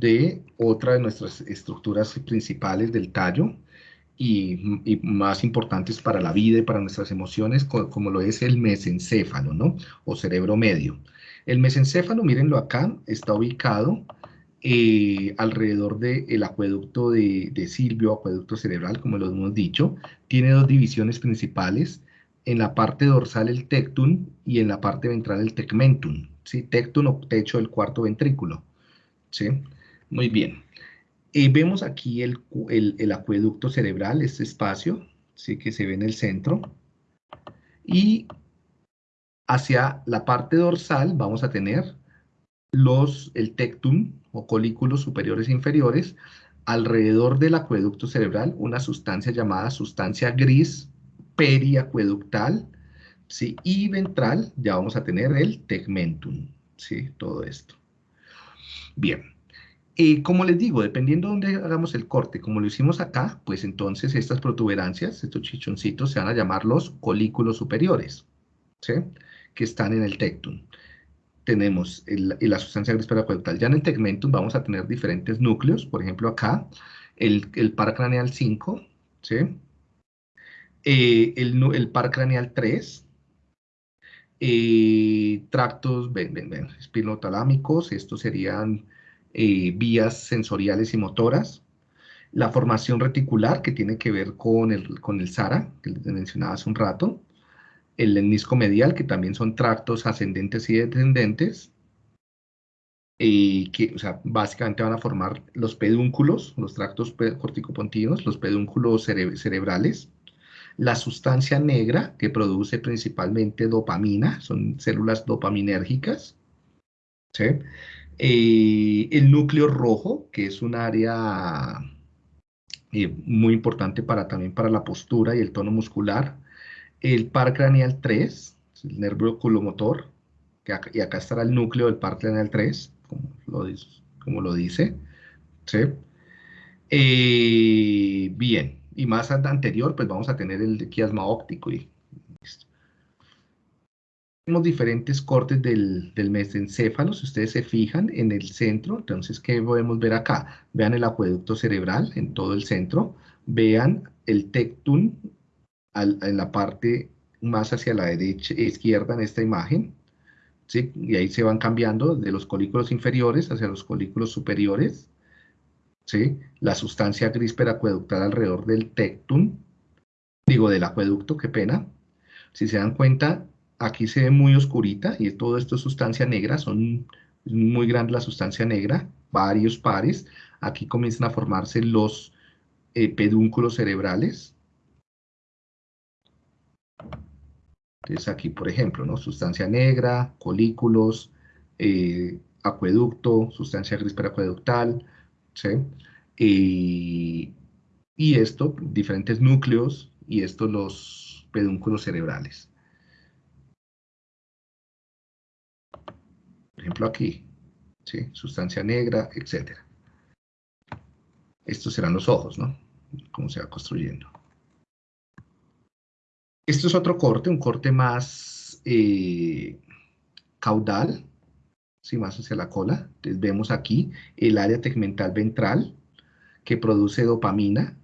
de otra de nuestras estructuras principales del tallo y, más importantes para la vida y para nuestras emociones, como, lo es el mesencéfalo, ¿no? O cerebro medio. El mesencéfalo, mírenlo acá, está ubicado eh, alrededor del acueducto de, de Silvio, acueducto cerebral, como lo hemos dicho. Tiene dos divisiones principales, en la parte dorsal el tectum y en la parte ventral el tegmentum. ¿sí? Tectum o techo del cuarto ventrículo. ¿sí? Muy bien. Y vemos aquí el, el, acueducto cerebral, este espacio, ¿sí? que se ve en el centro. Y hacia la parte dorsal vamos a tener los, el tectum o colículos superiores e inferiores, alrededor del acueducto cerebral una sustancia llamada sustancia gris periacueductal, ¿sí? y ventral ya vamos a tener el tegmentum, ¿sí? todo esto. Bien, y como les digo, dependiendo de dónde hagamos el corte, como lo hicimos acá, pues entonces estas protuberancias, estos chichoncitos, se van a llamar los colículos superiores, ¿sí? que están en el tectum tenemos la sustancia gris. Ya en el tegmentum vamos a tener diferentes núcleos, por ejemplo acá, el, par craneal 5, ¿sí? Eh, el, par craneal 3, eh, tractos ven, ven, ven, espinotalámicos, estos serían eh, vías sensoriales y motoras, la formación reticular que tiene que ver con el, con el SARA, que les mencionaba hace un rato, el lemnisco medial, que también son tractos ascendentes y descendentes, y que, o sea, básicamente van a formar los pedúnculos, los tractos corticopontinos, los pedúnculos cerebrales, la sustancia negra, que produce principalmente dopamina, son células dopaminérgicas, ¿sí? Eh, el núcleo rojo, que es un área eh, muy importante para, también para la postura y el tono muscular, el par craneal 3, el nervio oculomotor, y acá estará el núcleo del par craneal 3, como lo, dice. ¿sí? Eh, bien, y más anterior, pues vamos a tener el quiasma óptico. Y, Tenemos diferentes cortes del, del mesencéfalo, si ustedes se fijan en el centro, entonces, ¿qué podemos ver acá? Vean el acueducto cerebral en todo el centro, vean el tectum en la parte más hacia la derecha, izquierda en esta imagen, ¿sí? y ahí se van cambiando de los colículos inferiores hacia los colículos superiores, ¿sí? la sustancia gris peracueductal alrededor del tectum, digo del acueducto, qué pena, si se dan cuenta, aquí se ve muy oscurita y todo esto es sustancia negra, son muy grande la sustancia negra, varios pares, aquí comienzan a formarse los eh, pedúnculos cerebrales, Entonces aquí, por ejemplo, ¿no? sustancia negra, colículos, eh, acueducto, sustancia gris peracueductal, ¿sí? y esto, diferentes núcleos, y esto los pedúnculos cerebrales. Por ejemplo aquí, ¿sí? sustancia negra, etc. Estos serán los ojos, ¿no? Cómo se va construyendo. Esto es otro corte, un corte más eh, caudal, ¿sí? más hacia la cola. Entonces vemos aquí el área tegmental ventral que produce dopamina,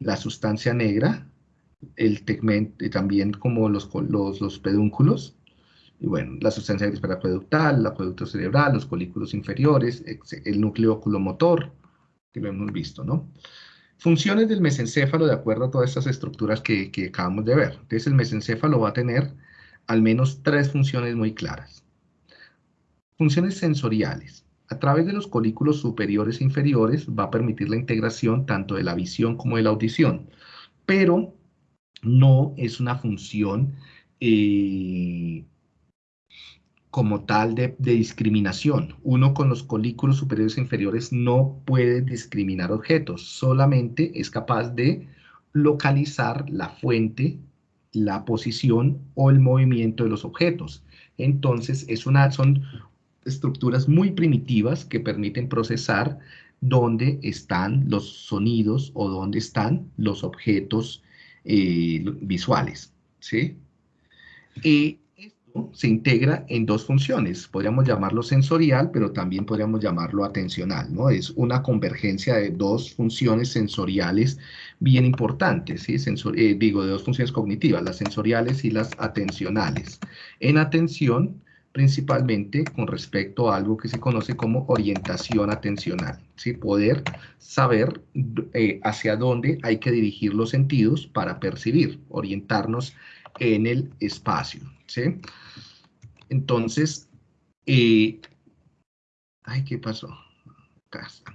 la sustancia negra, el tegmento, y también como los, los, los pedúnculos, y bueno, la sustancia acueductal, el acueducto cerebral, los colículos inferiores, el núcleo oculomotor, que lo hemos visto, ¿no? Funciones del mesencéfalo de acuerdo a todas estas estructuras que, acabamos de ver. Entonces el mesencéfalo va a tener al menos tres funciones muy claras. Funciones sensoriales. A través de los colículos superiores e inferiores va a permitir la integración tanto de la visión como de la audición, pero no es una función eh, como tal de, discriminación. Uno con los colículos superiores e inferiores no puede discriminar objetos, solamente es capaz de localizar la fuente, la posición o el movimiento de los objetos. Entonces, es una, son estructuras muy primitivas que permiten procesar dónde están los sonidos o dónde están los objetos eh, visuales. ¿sí? Y se integra en dos funciones. Podríamos llamarlo sensorial, pero también podríamos llamarlo atencional, ¿no? Es una convergencia de dos funciones sensoriales bien importantes, ¿sí? Eh, digo, de dos funciones cognitivas, las sensoriales y las atencionales. En atención, principalmente con respecto a algo que se conoce como orientación atencional, ¿sí? Poder saber eh, hacia dónde hay que dirigir los sentidos para percibir, orientarnos en el espacio, ¿sí? Entonces, eh, ay, ¿qué pasó?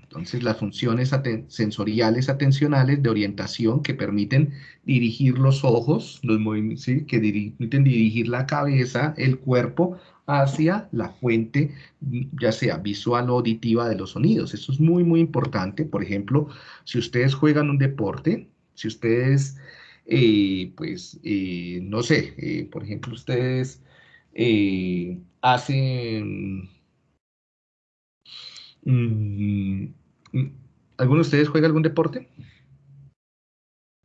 Entonces, las funciones sensoriales atencionales de orientación que permiten dirigir los ojos, los ¿sí? que permiten dirigir la cabeza, el cuerpo, hacia la fuente, ya sea visual o auditiva de los sonidos. Esto es muy, muy importante. Por ejemplo, si ustedes juegan un deporte, si ustedes, eh, pues, eh, no sé, eh, por ejemplo, ustedes hacen... Mm, ¿Alguno de ustedes juega algún deporte?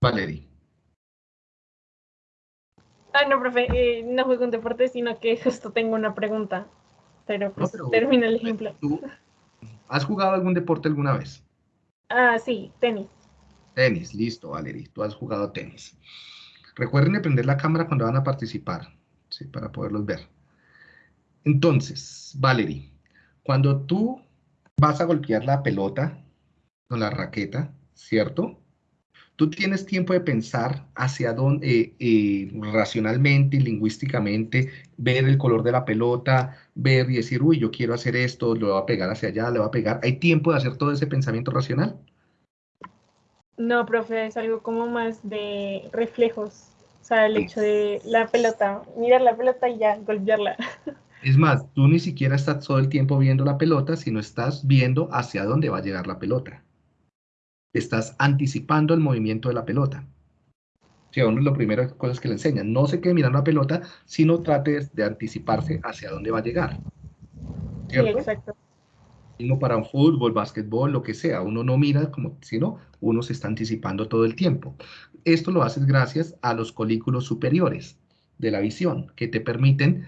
Valerie. Ah, no, profe, eh, no juego un deporte, sino que justo tengo una pregunta. Pero pues termina el ejemplo. ¿Has jugado algún deporte alguna vez? Ah, sí, tenis. Tenis, listo, Valerie, tú has jugado tenis. Recuerden prender la cámara cuando van a participar, ¿sí? para poderlos ver. Entonces, Valerie, cuando tú vas a golpear la pelota con la raqueta, ¿cierto? Tú tienes tiempo de pensar hacia dónde, eh, eh, racionalmente, lingüísticamente, ver el color de la pelota, ver y decir, uy, yo quiero hacer esto, lo voy a pegar hacia allá, le voy a pegar. ¿Hay tiempo de hacer todo ese pensamiento racional? No, profe, es algo como más de reflejos. O sea, el hecho de la pelota, mirar la pelota y ya, golpearla. Es más, tú ni siquiera estás todo el tiempo viendo la pelota, sino estás viendo hacia dónde va a llegar la pelota estás anticipando el movimiento de la pelota. Sí, uno es lo primero cosas que le enseñan. No se quede mirando la pelota, sino trate de anticiparse hacia dónde va a llegar. ¿Cierto? Sí, exacto. Uno para un fútbol, básquetbol, lo que sea. Uno no mira como, sino uno se está anticipando todo el tiempo. Esto lo haces gracias a los colículos superiores de la visión, que te permiten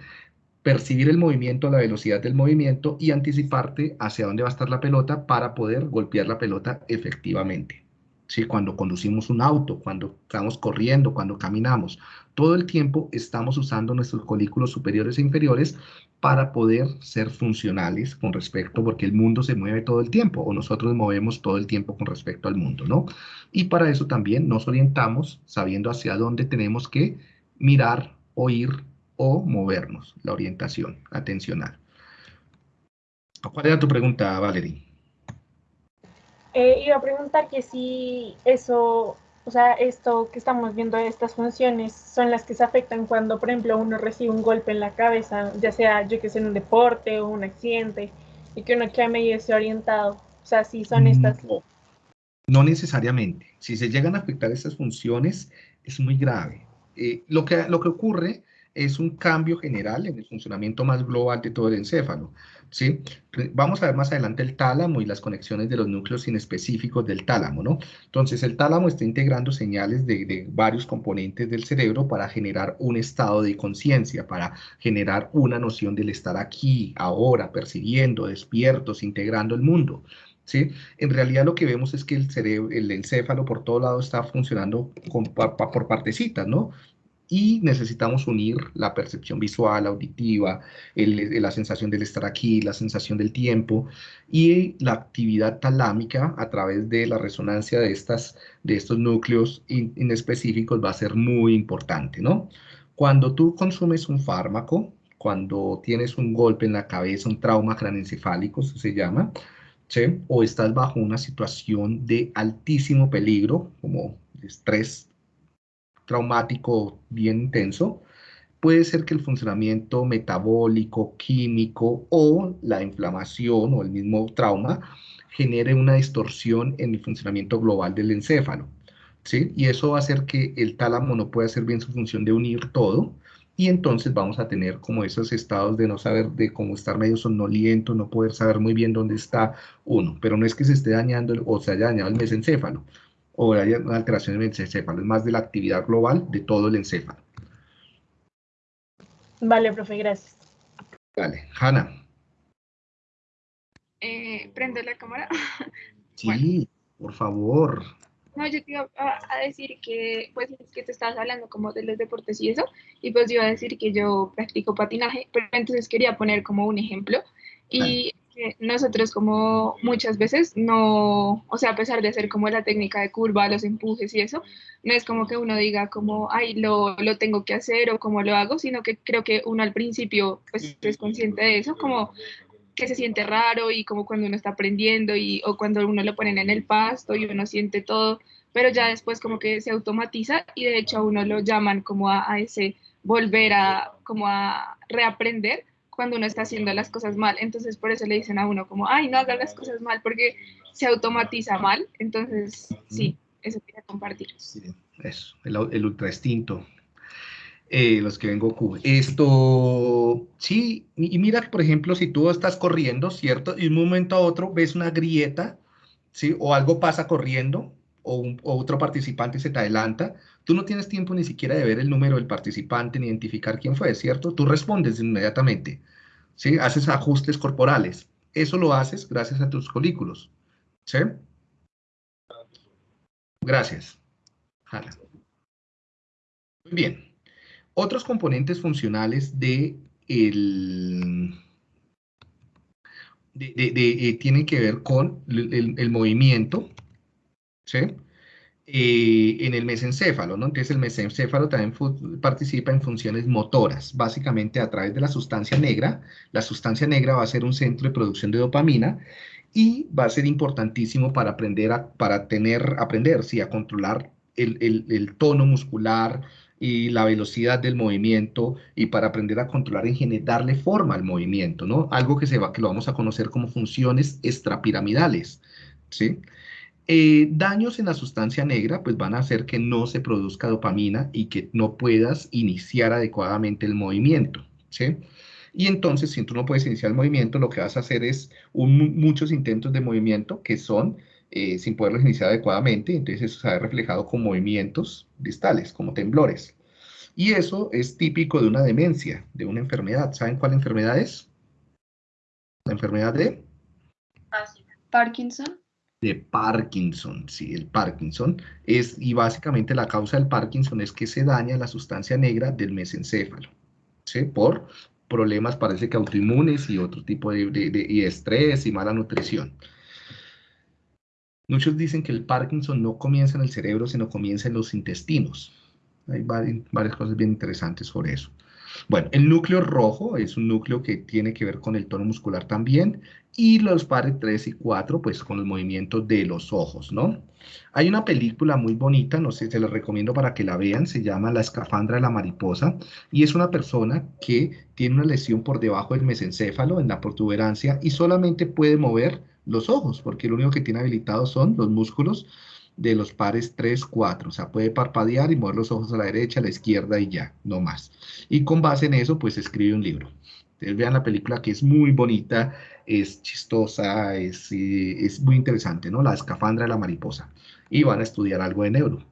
percibir el movimiento, la velocidad del movimiento y anticiparte hacia dónde va a estar la pelota para poder golpear la pelota efectivamente. ¿Sí? Cuando conducimos un auto, cuando estamos corriendo, cuando caminamos, todo el tiempo estamos usando nuestros colículos superiores e inferiores para poder ser funcionales con respecto, porque el mundo se mueve todo el tiempo, o nosotros movemos todo el tiempo con respecto al mundo, ¿no? Y para eso también nos orientamos sabiendo hacia dónde tenemos que mirar, oír, o movernos, la orientación atencional. ¿Cuál era tu pregunta, Valerie? Eh, iba a preguntar que si eso, o sea, esto que estamos viendo, estas funciones, son las que se afectan cuando, por ejemplo, uno recibe un golpe en la cabeza, ya sea, yo que sé, en un deporte o un accidente, y que uno queda medio desorientado. O sea, si son mm, estas... No, no necesariamente. Si se llegan a afectar estas funciones, es muy grave. Eh, lo, que, lo que ocurre es un cambio general en el funcionamiento más global de todo el encéfalo. ¿sí? Vamos a ver más adelante el tálamo y las conexiones de los núcleos inespecíficos del tálamo. ¿no? Entonces, el tálamo está integrando señales de, varios componentes del cerebro para generar un estado de conciencia, para generar una noción del estar aquí, ahora, percibiendo, despiertos, integrando el mundo. ¿Sí? En realidad lo que vemos es que el cerebro, el encéfalo por todo lado está funcionando por partecitas, ¿no? Y necesitamos unir la percepción visual, auditiva, la sensación del estar aquí, la sensación del tiempo y la actividad talámica a través de la resonancia de, estas, de estos núcleos inespecíficos va a ser muy importante, ¿no? Cuando tú consumes un fármaco, cuando tienes un golpe en la cabeza, un trauma craneoencefálico, eso se llama, ¿sí? o estás bajo una situación de altísimo peligro, como estrés traumático bien intenso, puede ser que el funcionamiento metabólico, químico o la inflamación o el mismo trauma genere una distorsión en el funcionamiento global del encéfalo. ¿sí? Y eso va a hacer que el tálamo no pueda hacer bien su función de unir todo y entonces vamos a tener como esos estados de no saber, de cómo estar medio sonoliento, no poder saber muy bien dónde está uno, pero no es que se esté dañando o se haya dañado el mesencéfalo, o hay una alteración en el encéfalo, es más de la actividad global de todo el encéfalo. Vale, profe, gracias. Vale, Hanna. Eh, ¿Prende la cámara? Sí, por favor. No, yo te iba a, decir que, pues, que te estabas hablando como de los deportes y eso, y pues yo iba a decir que yo practico patinaje, pero entonces quería poner como un ejemplo, y nosotros como muchas veces no, o sea, a pesar de hacer como la técnica de curva, los empujes y eso, no es como que uno diga como, ay, lo, lo tengo que hacer o cómo lo hago, sino que creo que uno al principio pues es consciente de eso, como que se siente raro y como cuando uno está aprendiendo y, o cuando uno lo ponen en el pasto y uno siente todo, pero ya después como que se automatiza y de hecho a uno lo llaman como a, a ese volver a como a reaprender cuando uno está haciendo las cosas mal. Entonces por eso le dicen a uno como, ay, no haga las cosas mal porque se automatiza mal. Entonces, sí, eso quería compartir. Eso, el, el ultra instinto eh, los que ven Goku. Esto, sí, y mira, por ejemplo, si tú estás corriendo, ¿cierto? Y de un momento a otro ves una grieta, ¿sí? O algo pasa corriendo, o, otro participante se te adelanta, tú no tienes tiempo ni siquiera de ver el número del participante ni identificar quién fue, ¿cierto? Tú respondes inmediatamente, ¿sí? Haces ajustes corporales. Eso lo haces gracias a tus colículos, ¿sí? Gracias. Muy bien. Otros componentes funcionales de el, eh, tienen que ver con el, movimiento, ¿sí? Eh, en el mesencéfalo, ¿no? Entonces el mesencéfalo también participa en funciones motoras, básicamente a través de la sustancia negra. La sustancia negra va a ser un centro de producción de dopamina y va a ser importantísimo para aprender a, para tener, aprender, sí, a controlar el, el tono muscular, y la velocidad del movimiento y para aprender a controlar en general, darle forma al movimiento, ¿no? Algo que, se va, que lo vamos a conocer como funciones extrapiramidales, ¿sí? Eh, daños en la sustancia negra pues van a hacer que no se produzca dopamina y que no puedas iniciar adecuadamente el movimiento. Y entonces, si tú no puedes iniciar el movimiento, lo que vas a hacer es muchos intentos de movimiento que son eh, sin poderlos iniciar adecuadamente, entonces eso se ve reflejado con movimientos distales, como temblores. Y eso es típico de una demencia, de una enfermedad. ¿Saben cuál enfermedad es? La enfermedad de... Parkinson. De Parkinson, sí, el Parkinson. Es, y básicamente la causa del Parkinson es que se daña la sustancia negra del mesencéfalo, ¿sí? Por problemas, parece que autoinmunes y otro tipo de, de estrés y mala nutrición. Muchos dicen que el Parkinson no comienza en el cerebro, sino comienza en los intestinos. Hay varias cosas bien interesantes sobre eso. Bueno, el núcleo rojo es un núcleo que tiene que ver con el tono muscular también, y los pares 3 y 4, pues con los movimientos de los ojos, ¿no? Hay una película muy bonita, no sé, se la recomiendo para que la vean, se llama La escafandra de la mariposa, y es una persona que tiene una lesión por debajo del mesencéfalo, en la protuberancia, y solamente puede mover los ojos, porque lo único que tiene habilitados son los músculos de los pares 3, 4. O sea, puede parpadear y mover los ojos a la derecha, a la izquierda y ya, no más. Y con base en eso, pues escribe un libro. Ustedes vean la película que es muy bonita, es chistosa, es, eh, es muy interesante, ¿no? La escafandra de la mariposa. Y van a estudiar algo de neuro.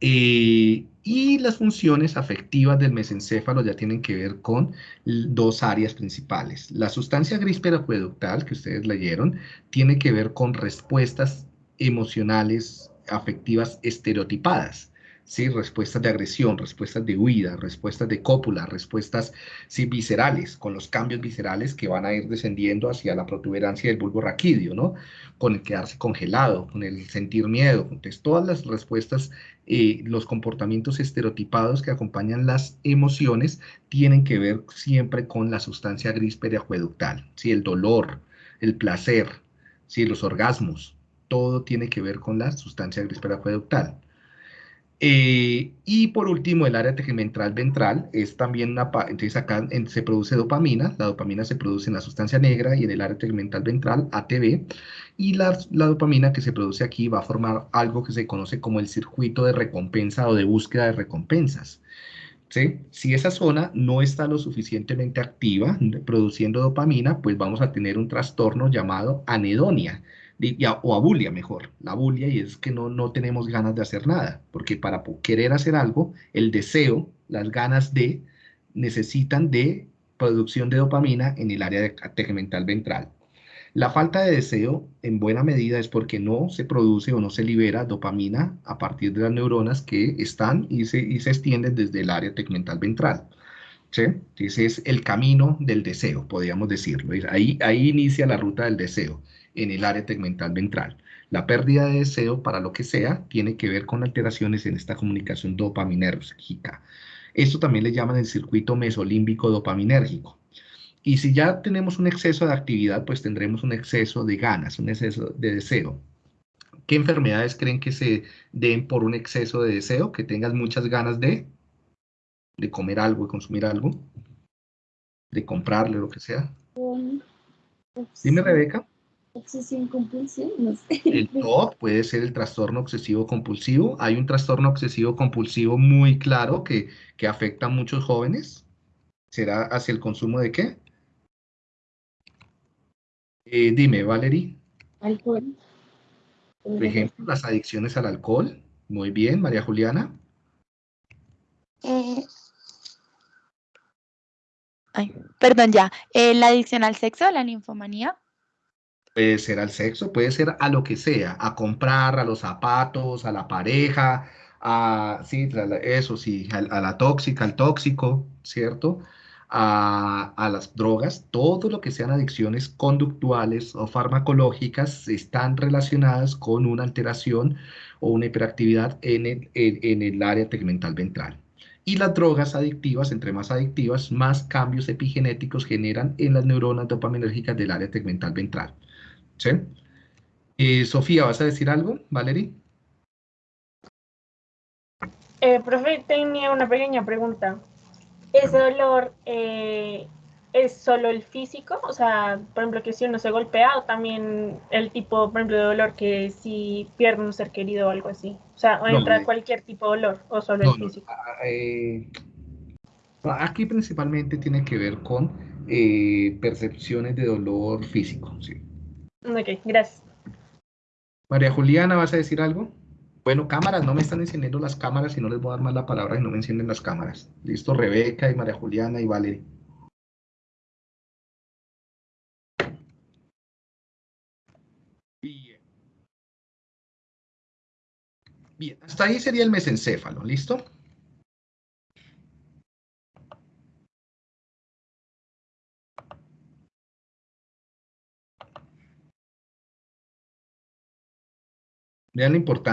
Eh, y las funciones afectivas del mesencéfalo ya tienen que ver con dos áreas principales. La sustancia gris periacueductal que ustedes leyeron tiene que ver con respuestas emocionales afectivas estereotipadas. ¿sí? respuestas de agresión, respuestas de huida, respuestas de cópula, respuestas sí, viscerales, con los cambios viscerales que van a ir descendiendo hacia la protuberancia del bulbo raquídeo, ¿no? con el quedarse congelado, con el sentir miedo. Entonces, todas las respuestas, eh, los comportamientos estereotipados que acompañan las emociones tienen que ver siempre con la sustancia gris periacueductal, ¿sí? el dolor, el placer, ¿sí? los orgasmos, todo tiene que ver con la sustancia gris periacueductal. Eh, y por último, el área tegmentral ventral es también una, entonces acá se produce dopamina, la dopamina se produce en la sustancia negra y en el área tegmental ventral, ATV, y la, dopamina que se produce aquí va a formar algo que se conoce como el circuito de recompensa o de búsqueda de recompensas. Si esa zona no está lo suficientemente activa, produciendo dopamina, pues vamos a tener un trastorno llamado anedonia, o abulia mejor, la abulia y es que no, no tenemos ganas de hacer nada, porque para querer hacer algo, el deseo, las ganas de, necesitan de producción de dopamina en el área tegmental ventral. La falta de deseo en buena medida es porque no se produce o no se libera dopamina a partir de las neuronas que están y se, y se extienden desde el área tegmental ventral. ¿Sí? Ese es el camino del deseo, podríamos decirlo. Ahí, ahí inicia la ruta del deseo, en el área tegmental ventral. La pérdida de deseo, para lo que sea, tiene que ver con alteraciones en esta comunicación dopaminérgica. Esto también le llaman el circuito mesolímbico dopaminérgico. Y si ya tenemos un exceso de actividad, pues tendremos un exceso de ganas, un exceso de deseo. ¿Qué enfermedades creen que se den por un exceso de deseo? Que tengas muchas ganas de, de comer algo, de consumir algo, de comprarle, lo que sea. Dime, Rebeca. Obsesión compulsiva, no sé. El TOC puede ser el trastorno obsesivo compulsivo. Hay un trastorno obsesivo compulsivo muy claro que, que afecta a muchos jóvenes. ¿Será hacia el consumo de qué? Eh, dime, Valerie. Alcohol. Por ejemplo, las adicciones al alcohol. Muy bien, María Juliana. Eh, ay, perdón, ya. Eh, la adicción al sexo, la ninfomanía. Puede ser al sexo, puede ser a lo que sea, a comprar, a los zapatos, a la pareja, a, sí, eso sí, a, la tóxica, al tóxico, ¿cierto? A, a, las drogas, todo lo que sean adicciones conductuales o farmacológicas están relacionadas con una alteración o una hiperactividad en el, en el área tegmental ventral. Y las drogas adictivas, entre más adictivas, más cambios epigenéticos generan en las neuronas dopaminérgicas del área tegmental ventral. ¿Sí? Eh, Sofía, ¿vas a decir algo, Valerie? Eh, profe, tenía una pequeña pregunta. ¿Ese dolor eh, es solo el físico? O sea, por ejemplo, que si uno se golpea o también el tipo, por ejemplo, de dolor que si pierde un ser querido o algo así. O sea, o entra no, cualquier tipo de dolor o solo no, el físico. No, eh, aquí principalmente tiene que ver con eh, percepciones de dolor físico, sí. Ok, gracias. María Juliana, ¿vas a decir algo? Bueno, cámaras, no me están encendiendo las cámaras y no les voy a dar más la palabra y no me encienden las cámaras. Listo, Rebeca y María Juliana y Valerie. Bien. Bien, hasta ahí sería el mesencéfalo, ¿listo? Vean la importancia